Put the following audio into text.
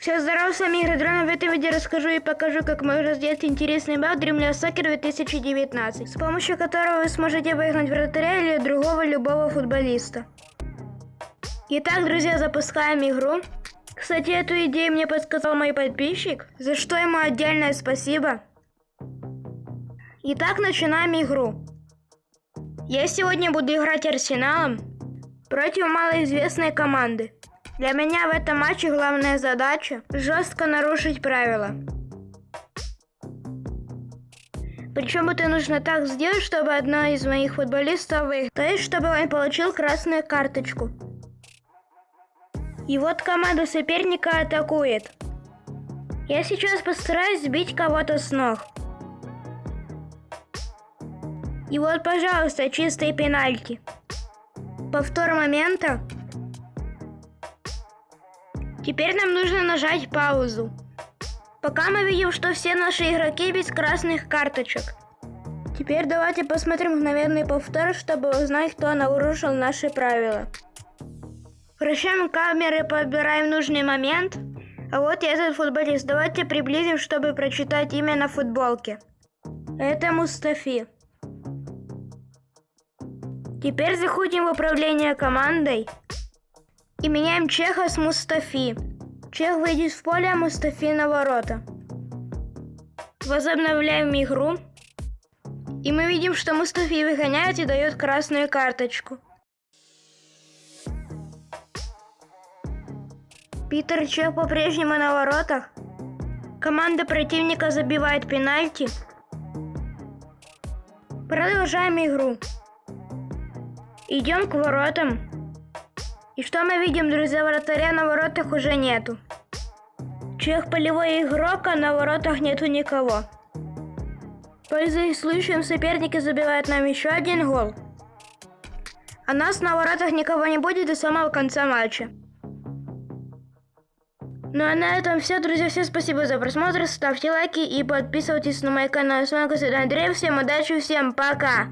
Всем здорова, с вами Игорь Дрона. В этом видео расскажу и покажу, как можно сделать интересный бал Dreamless Soccer 2019, с помощью которого вы сможете выиграть вратаря или другого любого футболиста. Итак, друзья, запускаем игру. Кстати, эту идею мне подсказал мой подписчик, за что ему отдельное спасибо. Итак, начинаем игру. Я сегодня буду играть Арсеналом против малоизвестной команды. Для меня в этом матче главная задача – жестко нарушить правила. Причем это нужно так сделать, чтобы одна из моих футболистов выиграл. То есть, чтобы он получил красную карточку. И вот команда соперника атакует. Я сейчас постараюсь сбить кого-то с ног. И вот, пожалуйста, чистые пенальти. Повтор момента. Теперь нам нужно нажать паузу. Пока мы видим, что все наши игроки без красных карточек. Теперь давайте посмотрим мгновенный повтор, чтобы узнать, кто нарушил наши правила. Вращаем камеры, подбираем нужный момент. А вот этот футболист. Давайте приблизим, чтобы прочитать имя на футболке. Это Мустафи. Теперь заходим в управление командой и меняем Чеха с Мустафи. Чех выйдет в поле, а Мустафи на ворота. Возобновляем игру. И мы видим, что Мустафи выгоняет и дает красную карточку. Питер Чех по-прежнему на воротах. Команда противника забивает пенальти. Продолжаем игру. Идем к воротам. И что мы видим, друзья, вратаря на воротах уже нету. Чех полевой игрок, а на воротах нету никого. Пользуясь случаем, соперники забивают нам еще один гол. А нас на воротах никого не будет до самого конца матча. Ну а на этом все, друзья. Всем спасибо за просмотр. Ставьте лайки и подписывайтесь на мой канал. С вами Константин Андрей. Всем удачи, всем пока!